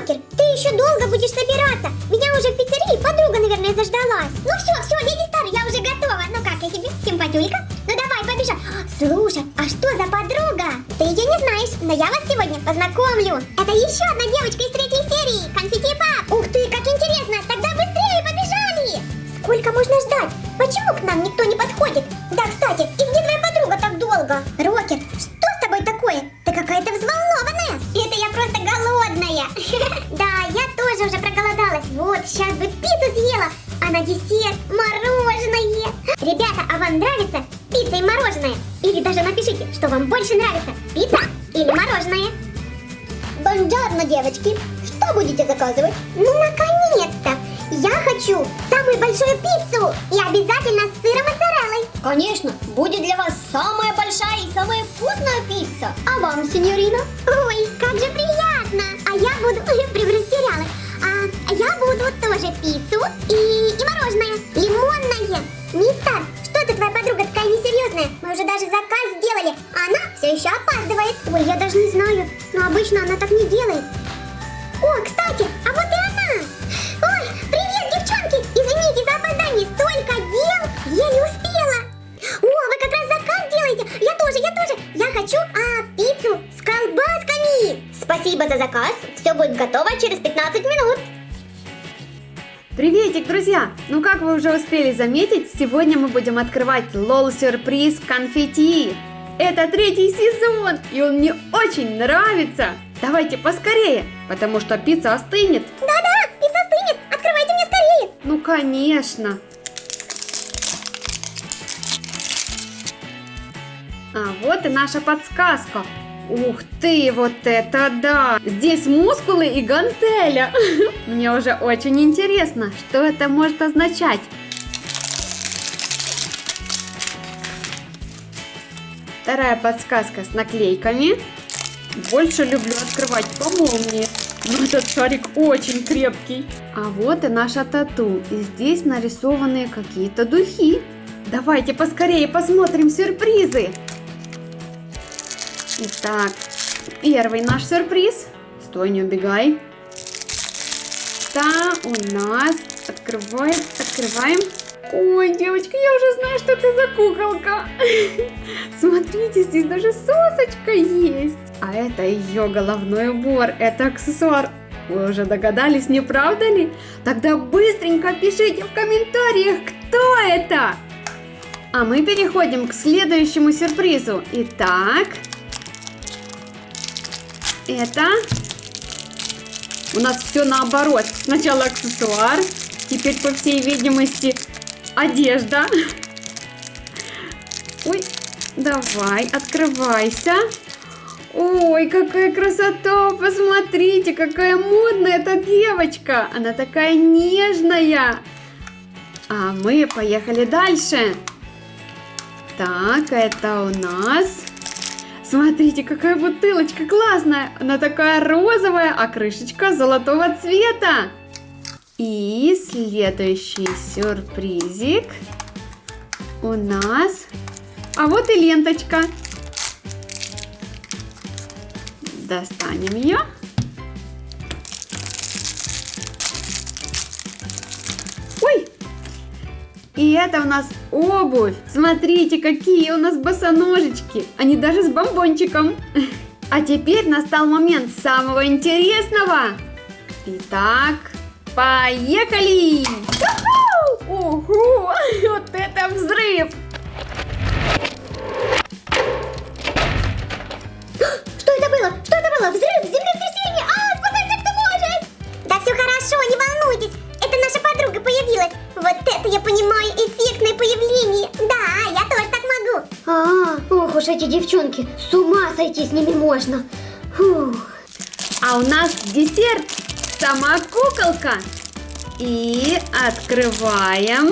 Рокер, ты еще долго будешь собираться. Меня уже в пиццерии подруга, наверное, заждалась. Ну все, все, леди Стар, я уже готова. Ну как, я тебе симпатюлька? Ну давай, побежал. Слушай, а что за подруга? Ты ее не знаешь, но я вас сегодня познакомлю. Это еще одна девочка из третьей серии, Конфетти Пап. Ух ты, как интересно, тогда быстрее побежали. Сколько можно ждать? Почему к нам никто не подходит? Да, кстати, и где твоя подруга так долго? Мороженое. Ребята, а вам нравится пицца и мороженое? Или даже напишите, что вам больше нравится, пицца или мороженое. Бонжорно, девочки. Что будете заказывать? Ну, наконец-то! Я хочу самую большую пиццу и обязательно с сыром моцареллой. Конечно, будет для вас самая большая и самая вкусная пицца. А вам, сеньорина? Ой, как же приятно! А я буду... Прям растерялась. А я буду тоже пиццу и, и еще опаздывает. Ой, я даже не знаю, но обычно она так не делает. О, кстати, а вот и она! Ой, привет, девчонки! Извините за опоздание, столько дел! Еле успела! О, вы как раз заказ делаете! Я тоже, я тоже! Я хочу, а, пиццу с колбасками! Спасибо за заказ! Все будет готово через 15 минут! Приветик, друзья! Ну как вы уже успели заметить, сегодня мы будем открывать лол-сюрприз конфетти. Это третий сезон, и он мне очень нравится. Давайте поскорее, потому что пицца остынет. Да-да, пицца стынет! Открывайте мне скорее! Ну, конечно. А вот и наша подсказка. Ух ты, вот это да! Здесь мускулы и гантеля. Мне уже очень интересно, что это может означать. Вторая подсказка с наклейками. Больше люблю открывать по молнии. Но этот шарик очень крепкий. А вот и наша тату. И здесь нарисованы какие-то духи. Давайте поскорее посмотрим сюрпризы. Итак, первый наш сюрприз. Стой, не убегай. Да, у нас открываем, открываем. Ой, девочка, я уже знаю, что это за куколка. Смотрите, здесь даже сосочка есть. А это ее головной убор, это аксессуар. Вы уже догадались, не правда ли? Тогда быстренько пишите в комментариях, кто это. А мы переходим к следующему сюрпризу. Итак, это у нас все наоборот. Сначала аксессуар, теперь, по всей видимости, одежда. Ой, давай, открывайся. Ой, какая красота! Посмотрите, какая модная эта девочка! Она такая нежная! А мы поехали дальше. Так, это у нас... Смотрите, какая бутылочка классная! Она такая розовая, а крышечка золотого цвета. И следующий сюрпризик у нас... А вот и ленточка. Достанем ее. Ой! И это у нас обувь. Смотрите, какие у нас босоножечки. Они даже с бомбончиком. А теперь настал момент самого интересного. Итак, поехали! Ого! Вот это взрыв! Что это было? Что это было? Взрыв, землетрясение! А, спасайся, кто может! Да все хорошо, не волнуйтесь. Это наша подруга появилась. Вот это я понимаю, эффектное появление. Да, я тоже так могу. А, ох уж эти девчонки, с ума сойти с ними можно. Фух. А у нас десерт сама куколка. И открываем.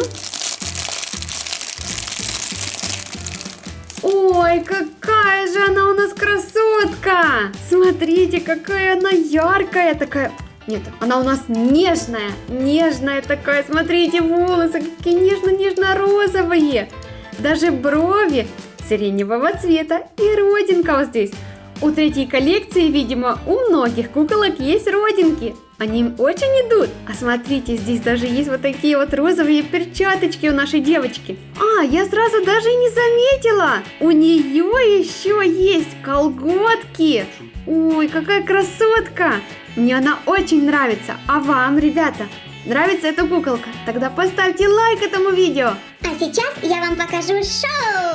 Ой, какая же она у нас красотка! Смотрите, какая она яркая такая. Нет, она у нас нежная, нежная такая. Смотрите, волосы какие нежно-нежно-розовые. Даже брови сиреневого цвета и родинка вот здесь. У третьей коллекции, видимо, у многих куколок есть родинки. Они им очень идут. А смотрите, здесь даже есть вот такие вот розовые перчаточки у нашей девочки. А, я сразу даже и не заметила. У нее еще есть колготки. Ой, какая красотка. Мне она очень нравится. А вам, ребята, нравится эта куколка? Тогда поставьте лайк этому видео. А сейчас я вам покажу шоу.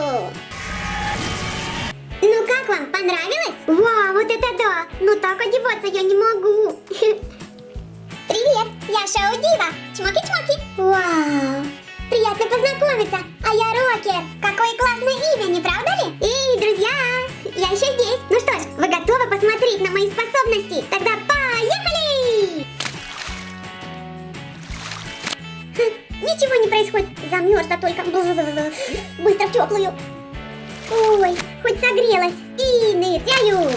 Посмотреть на мои способности? Тогда поехали! Хм, Ничего не происходит. Замерзла только. Быстро в теплую. Ой, хоть согрелась. И ныряю.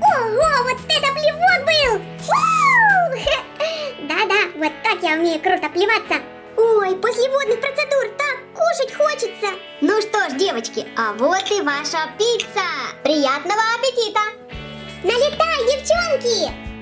Ого, вот это плевок был! Да-да, вот так я умею круто плеваться. Ой, после водных процедур кушать хочется. Ну что ж, девочки, а вот и ваша пицца. Приятного аппетита! Налетай, девчонки!